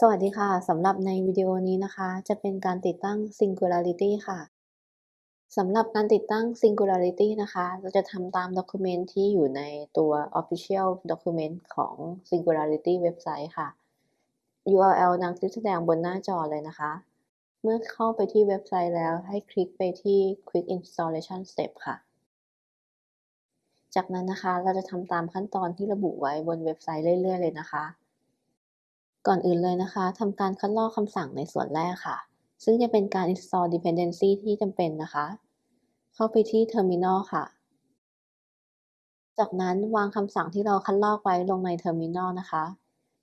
สวัสดีค่ะ สำหรับในวิดีโอนี้นะคะ จะเป็นการติดตั้ง Singularity ค่ะ สำหรับการติดตั้ง Singularity นะคะ เราจะทำตาม document ที่อยู่ในตัว Official Document ของ Singularity เว็บไซต์ค่ะ URL ดังที่แสดงบนหน้าจอเลยนะคะ เมื่อเข้าไปที่เว็บไซต์แล้วให้คลิกไปที่ Quick Installation Step ค่ะ จากนั้นนะคะเราจะทำตามขั้นตอนที่ระบุไว้บนเว็บไซต์เรื่อย ๆ เลยนะคะ ก่อนอื่นเลยนะคะทำการคัดลอกคำสั่งในส่วนแรกค่ะ ซึ่งจะเป็นการ install dependency ที่จำเป็นนะคะ เข้าไปที่ terminal ค่ะ จากนั้นวางคำสั่งที่เราคัดลอกไว้ลงใน terminal นะคะ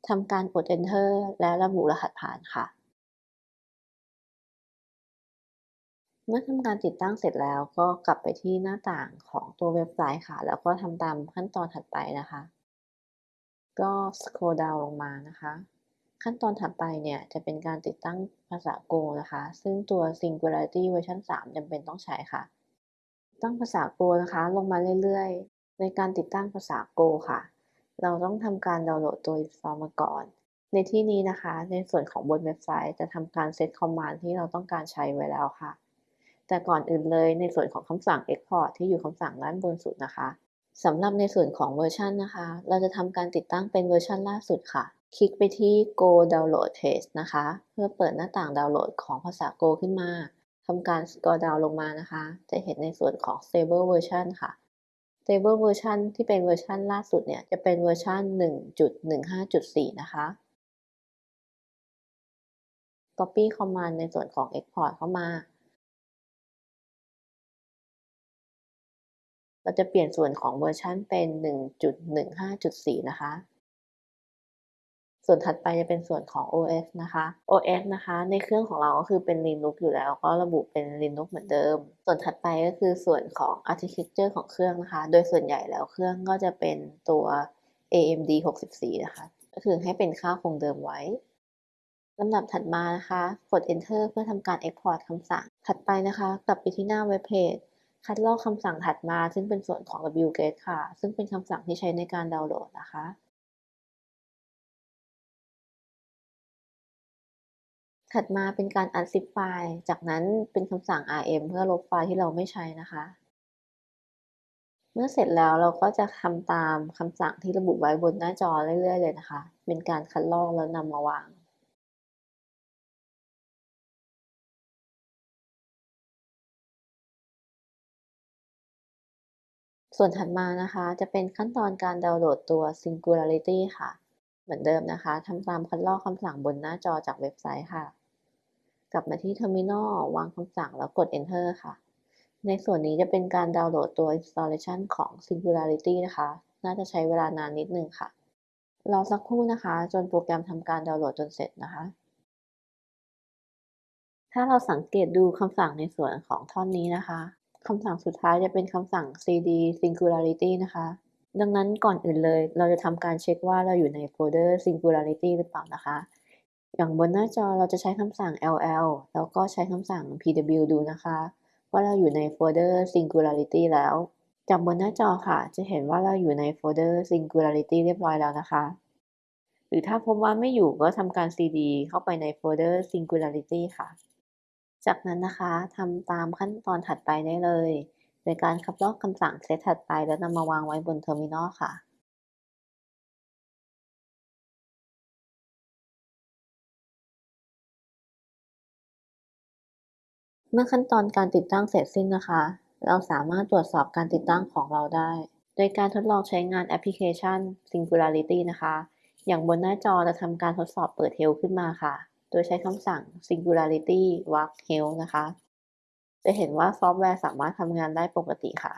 ทำการกด enter และระบุรหัสผ่านค่ะ เมื่อทำการติดตั้งเสร็จแล้วก็กลับไปที่หน้าต่างของตัวเว็บไซต์ค่ะ แล้วก็ทำตามขั้นตอนถัดไปนะคะ ก็ scroll down ลงมานะคะ ขั้นตอนถัดไปเนี่ยจะเป็นการติดตั้งภาษา Go นะคะ ซึ่งตัว Singularity เวอร์ชัน3จำเป็นต้องใช้ค่ะ ตั้งภาษา Go นะคะ ลงมาเรื่อยๆ ในการติดตั้งภาษา Go ค่ะ เราต้องทำการดาวน์โหลดตัว install มาก่อน ในที่นี้นะคะ ในส่วนของบนเว็บไซต์จะทำการเซตคอมมานด์ที่เราต้องการใช้ไว้แล้วค่ะ แต่ก่อนอื่นเลยในส่วนของคำสั่ง export ที่อยู่คำสั่งด้านบนสุดนะคะสำหรับในส่วนของเวอร์ชันนะคะ เราจะทำการติดตั้งเป็นเวอร์ชันล่าสุดค่ะ คลิกไปที่ Go Download Text นะคะ เพื่อเปิดหน้าต่างดาวน์โหลดของภาษา Go ขึ้นมาทำการ scroll down ลงมานะคะ จะเห็นในส่วนของ Stable Version ค่ะ Stable Version ที่เป็นเวอร์ชันล่าสุดเนี่ย จะเป็นเวอร์ชัน1.15.4 นะคะ Copy Command ในส่วนของ Export เข้ามา เราจะเปลี่ยนส่วนของเวอร์ชันเป็น 1.15.4 นะคะ ส่วนถัดไปจะเป็นส่วนของ OS นะคะ OS นะคะ ในเครื่องของเราก็คือเป็น Linux อยู่แล้ว ก็ระบุเป็น Linux เหมือนเดิม ส่วนถัดไปก็คือส่วนของ Architecture ของเครื่องนะคะ โดยส่วนใหญ่แล้วเครื่องก็จะเป็นตัว AMD 64 นะคะ ก็คือให้เป็นค่าคงเดิมไว้ลำดับถัดมานะคะ กด Enter เพื่อทำการ Export คำสั่ง ถัดไปนะคะกลับไปที่หน้าเว็บเพจคัดลอกคำสั่งถัดมา ซึ่งเป็นส่วนของ wget ค่ะ ซึ่งเป็นคำสั่งที่ใช้ในการดาวน์โหลดนะคะ ถัดมาเป็นการ unzip ไฟล์ จากนั้นเป็นคำสั่ง rm เพื่อลบไฟล์ที่เราไม่ใช้นะคะ เมื่อเสร็จแล้วเราก็จะทำตามคำสั่งที่ระบุไว้บนหน้าจอเรื่อยๆเลยนะคะ เป็นการคัดลอกแล้วนำมาวางส่วนถัดมานะคะจะเป็นขั้นตอนการดาวน์โหลดตัว Singularity ค่ะ เหมือนเดิมนะคะทำตามคัดลอกคำสั่งบนหน้าจอจากเว็บไซต์ค่ะ กลับมาที่ Terminal วางคำสั่งแล้วกด Enter ค่ะ ในส่วนนี้จะเป็นการดาวน์โหลดตัว installation ของ Singularity นะคะ น่าจะใช้เวลานานนิดนึงค่ะ รอสักครู่นะคะ จนโปรแกรมทำการดาวน์โหลดจนเสร็จนะคะ ถ้าเราสังเกตดูคำสั่งในส่วนของท่อนนี้นะคะคำสั่งสุดท้ายจะเป็นคำสั่ง cd singularity นะคะ ดังนั้นก่อนอื่นเลย เราจะทำการเช็คว่าเราอยู่ในโฟลเดอร์ singularity หรือเปล่านะคะ อย่างบนหน้าจอเราจะใช้คำสั่ง ll แล้วก็ใช้คำสั่ง pw ดูนะคะ ว่าเราอยู่ในโฟลเดอร์ singularity แล้ว จากบนหน้าจอค่ะ จะเห็นว่าเราอยู่ในโฟลเดอร์ singularity เรียบร้อยแล้วนะคะ หรือถ้าพบว่าไม่อยู่ก็ทำการ cd เข้าไปในโฟลเดอร์ singularity ค่ะ จากนั้นนะคะทำตามขั้นตอนถัดไปได้เลย โดยการคัดลอกคำสั่งเซตถัดไปแล้วนำมาวางไว้บน Terminal ค่ะ เมื่อขั้นตอนการติดตั้งเสร็จสิ้นนะคะ เราสามารถตรวจสอบการติดตั้งของเราได้ โดยการทดลองใช้งานแอปพลิเคชัน Singularity นะคะ อย่างบนหน้าจอจะทำการทดสอบเปิด Help ขึ้นมาค่ะ โดยใช้คำสั่ง Singularity Work Help นะคะ จะเห็นว่าซอฟต์แวร์สามารถทำงานได้ปกติค่ะ